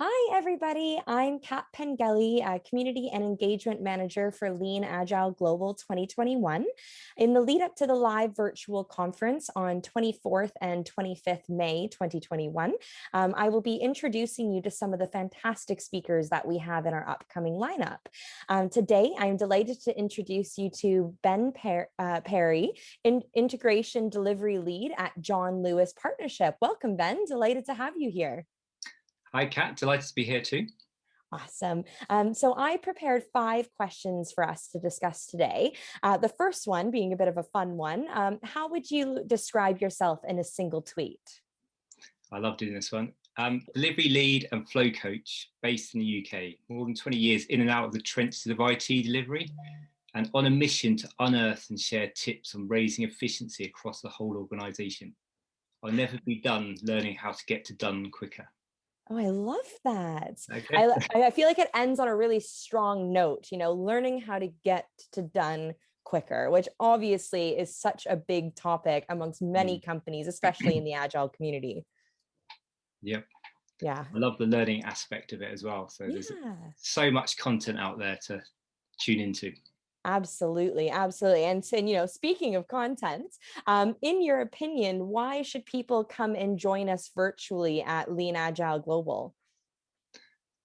Hi, everybody. I'm Kat Pengelly, Community and Engagement Manager for Lean Agile Global 2021. In the lead up to the live virtual conference on 24th and 25th May 2021, um, I will be introducing you to some of the fantastic speakers that we have in our upcoming lineup. Um, today, I'm delighted to introduce you to Ben per uh, Perry, in Integration Delivery Lead at John Lewis Partnership. Welcome, Ben. Delighted to have you here. Hi, Kat. Delighted to be here too. Awesome. Um, so I prepared five questions for us to discuss today. Uh, the first one being a bit of a fun one. Um, how would you describe yourself in a single tweet? I love doing this one. Um, delivery lead and flow coach based in the UK, more than 20 years in and out of the trenches of IT delivery and on a mission to unearth and share tips on raising efficiency across the whole organization. I'll never be done learning how to get to done quicker. Oh, I love that. Okay. I, I feel like it ends on a really strong note, you know, learning how to get to done quicker, which obviously is such a big topic amongst many mm. companies, especially in the agile community. Yep. Yeah. I love the learning aspect of it as well. So yeah. there's so much content out there to tune into. Absolutely, absolutely. And, so, you know, speaking of content, um, in your opinion, why should people come and join us virtually at Lean Agile Global?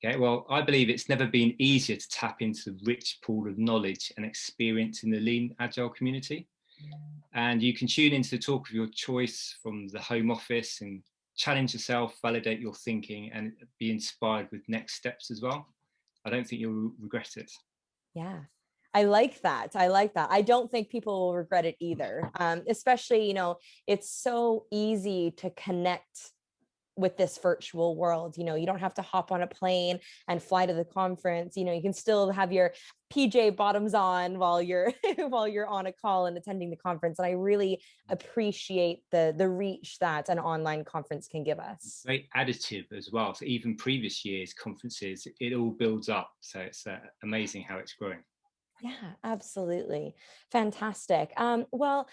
Okay, well, I believe it's never been easier to tap into the rich pool of knowledge and experience in the Lean Agile community. And you can tune into the talk of your choice from the home office and challenge yourself, validate your thinking and be inspired with next steps as well. I don't think you'll regret it. Yeah, I like that. I like that. I don't think people will regret it either. Um, especially, you know, it's so easy to connect with this virtual world. You know, you don't have to hop on a plane and fly to the conference. You know, you can still have your PJ bottoms on while you're while you're on a call and attending the conference. And I really appreciate the the reach that an online conference can give us. Very additive as well. So even previous years conferences, it all builds up. So it's uh, amazing how it's growing. Yeah, absolutely. Fantastic. Um, well,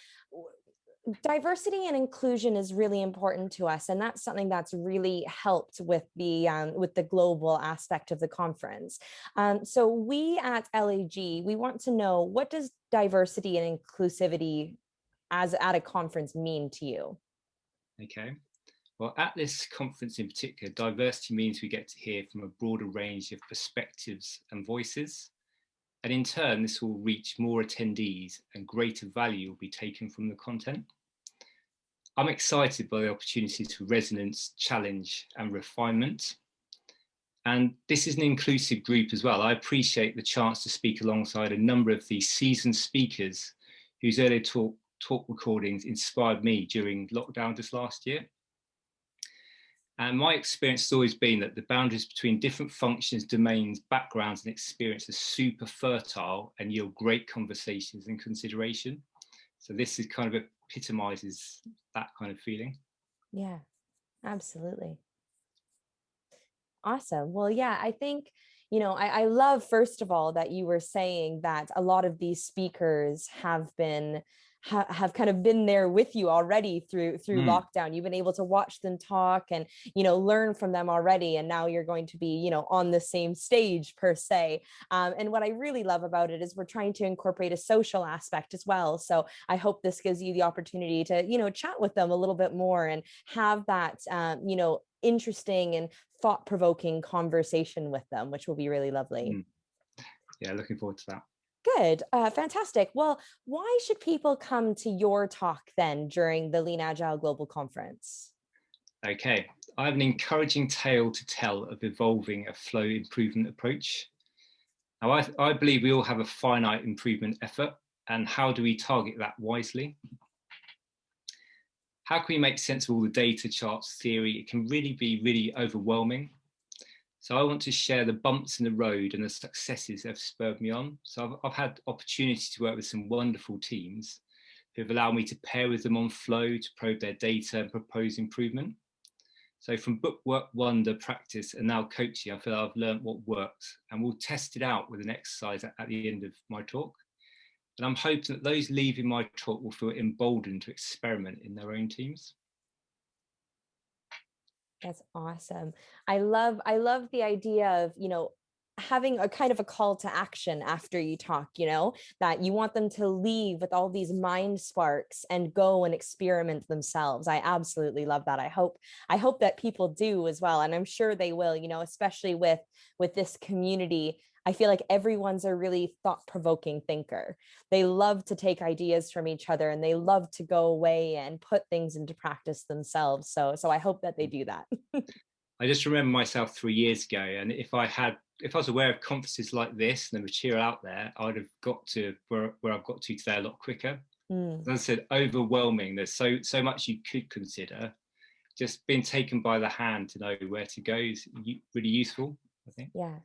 diversity and inclusion is really important to us and that's something that's really helped with the um, with the global aspect of the conference um, so we at lag we want to know what does diversity and inclusivity as at a conference mean to you okay well at this conference in particular diversity means we get to hear from a broader range of perspectives and voices and in turn, this will reach more attendees and greater value will be taken from the content. I'm excited by the opportunities for resonance, challenge and refinement. And this is an inclusive group as well. I appreciate the chance to speak alongside a number of these seasoned speakers whose earlier talk, talk recordings inspired me during lockdown this last year. And my experience has always been that the boundaries between different functions, domains, backgrounds and experience are super fertile and yield great conversations and consideration. So this is kind of epitomizes that kind of feeling. Yeah, absolutely. Awesome. Well, yeah, I think, you know, I, I love, first of all, that you were saying that a lot of these speakers have been ha have kind of been there with you already through through mm. lockdown. You've been able to watch them talk and, you know, learn from them already. And now you're going to be, you know, on the same stage per se. Um, and what I really love about it is we're trying to incorporate a social aspect as well. So I hope this gives you the opportunity to, you know, chat with them a little bit more and have that, um, you know, interesting and thought-provoking conversation with them, which will be really lovely. Mm. Yeah, looking forward to that. Good, uh, fantastic. Well, why should people come to your talk then during the Lean Agile Global Conference? Okay, I have an encouraging tale to tell of evolving a flow improvement approach. Now, I, I believe we all have a finite improvement effort and how do we target that wisely? How can we make sense of all the data charts theory? It can really be really overwhelming so I want to share the bumps in the road and the successes that have spurred me on. So I've, I've had opportunity to work with some wonderful teams who have allowed me to pair with them on flow to probe their data and propose improvement. So from book work, wonder, practice, and now coaching, I feel I've learned what works and we'll test it out with an exercise at, at the end of my talk. And I'm hoping that those leaving my talk will feel emboldened to experiment in their own teams. That's awesome. I love I love the idea of, you know, having a kind of a call to action after you talk, you know, that you want them to leave with all these mind sparks and go and experiment themselves. I absolutely love that. I hope I hope that people do as well and I'm sure they will, you know, especially with with this community. I feel like everyone's a really thought-provoking thinker. They love to take ideas from each other and they love to go away and put things into practice themselves. So so I hope that they mm. do that. I just remember myself three years ago, and if I had if I was aware of conferences like this and the material out there, I would have got to where, where I've got to today a lot quicker. Mm. As I said, overwhelming. There's so so much you could consider. Just being taken by the hand to know where to go is really useful, I think. Yeah,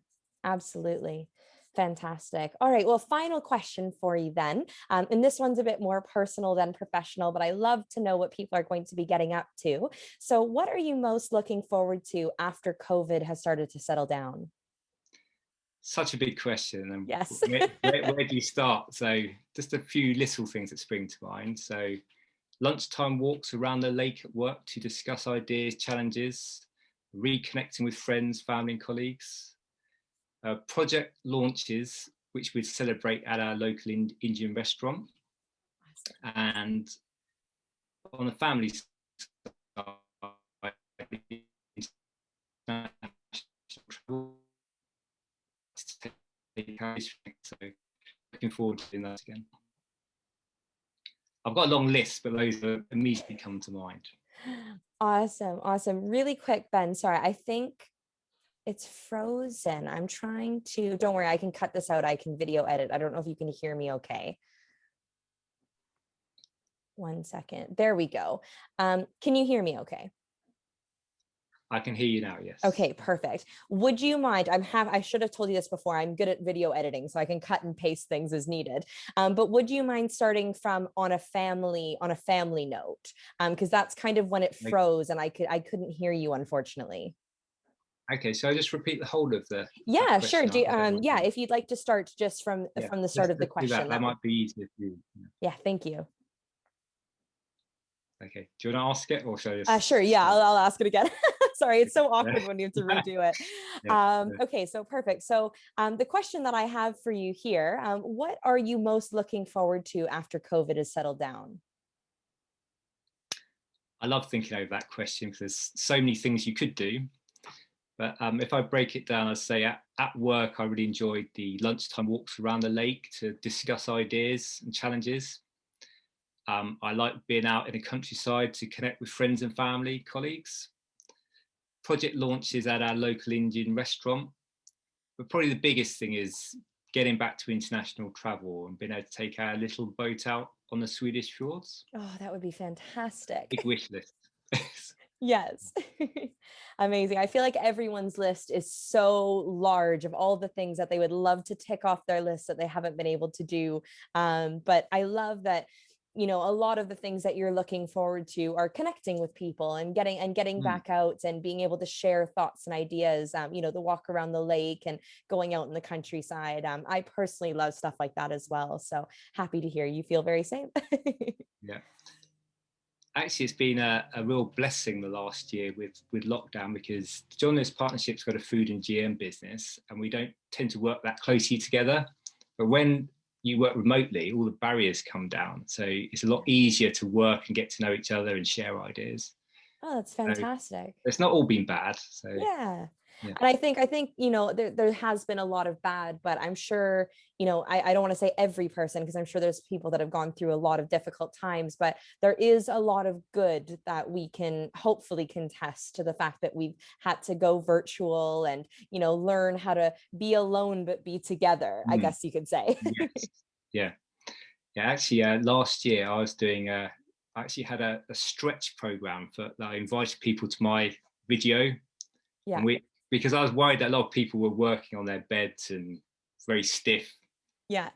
absolutely. Fantastic. All right. Well, final question for you then. Um, and this one's a bit more personal than professional, but I love to know what people are going to be getting up to. So what are you most looking forward to after COVID has started to settle down? such a big question and yes where, where, where, do you start so just a few little things that spring to mind so lunchtime walks around the lake at work to discuss ideas challenges reconnecting with friends family and colleagues uh, project launches which we celebrate at our local indian restaurant and on the family side so looking forward to doing that again. I've got a long list, but those immediately come to mind. Awesome, awesome. Really quick, Ben, sorry, I think it's frozen. I'm trying to, don't worry, I can cut this out. I can video edit. I don't know if you can hear me okay. One second. There we go. Um, can you hear me okay? I can hear you now, yes. Okay, perfect. Would you mind, I'm have, I should have told you this before, I'm good at video editing, so I can cut and paste things as needed. Um, but would you mind starting from on a family, on a family note? Because um, that's kind of when it froze and I could I couldn't hear you, unfortunately. Okay, so I just repeat the whole of the. Yeah, sure. Do, um, yeah, if you'd like to start just from yeah, from the start of the question. That. that might be easier for you. Yeah, thank you. Okay, do you want to ask it or should I just? Uh, sure, yeah, I'll, I'll ask it again. Sorry, it's so awkward when you have to redo it. Um, okay, so perfect. So um, the question that I have for you here, um, what are you most looking forward to after COVID has settled down? I love thinking over that question because there's so many things you could do. But um, if I break it down, I'd say at, at work, I really enjoyed the lunchtime walks around the lake to discuss ideas and challenges. Um, I like being out in the countryside to connect with friends and family, colleagues. Project launches at our local Indian restaurant. But probably the biggest thing is getting back to international travel and being able to take our little boat out on the Swedish fjords. Oh, that would be fantastic. Big wish list. Yes. Amazing. I feel like everyone's list is so large of all the things that they would love to tick off their list that they haven't been able to do. Um, but I love that you know a lot of the things that you're looking forward to are connecting with people and getting and getting mm. back out and being able to share thoughts and ideas um, you know the walk around the lake and going out in the countryside um, i personally love stuff like that as well so happy to hear you feel very same yeah actually it's been a, a, real blessing the last year with with lockdown because John Lewis Partnership's got a food and GM business and we don't tend to work that closely together but when you work remotely, all the barriers come down. So it's a lot easier to work and get to know each other and share ideas. Oh, that's fantastic. So it's not all been bad. So yeah. Yeah. And I think, I think, you know, there, there has been a lot of bad, but I'm sure, you know, I, I don't want to say every person, because I'm sure there's people that have gone through a lot of difficult times, but there is a lot of good that we can hopefully contest to the fact that we've had to go virtual and, you know, learn how to be alone, but be together, mm. I guess you could say. yes. Yeah. Yeah. Actually, uh, last year I was doing a, I actually had a, a stretch program for that I invited people to my video yeah. And we because I was worried that a lot of people were working on their beds and very stiff. Yeah.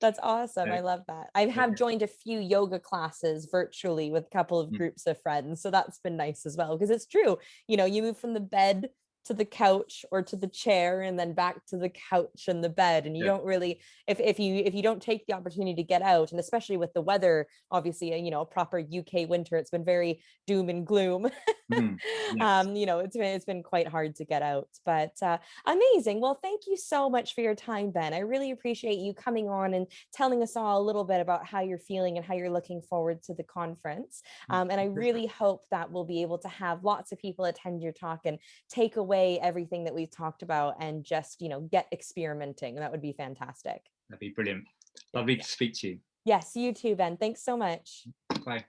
That's awesome. Yeah. I love that. I have joined a few yoga classes virtually with a couple of mm. groups of friends. So that's been nice as well, because it's true. You know, you move from the bed to the couch or to the chair and then back to the couch and the bed and you Yeah. don't really if if you if you don't take the opportunity to get out and especially with the weather obviously uh, you know a proper UK winter it's been very doom and gloom. Mm, yes. um you know it's been it's been quite hard to get out but uh amazing. Well thank you so much for your time Ben. I really appreciate you coming on and telling us all a little bit about how you're feeling and how you're looking forward to the conference. Um, and I really hope that we'll be able to have lots of people attend your talk and take away everything that we've talked about and just, you know, get experimenting. That would be fantastic. That'd be brilliant. Lovely to speak to you. Yes, you too, Ben. Thanks so much. Bye.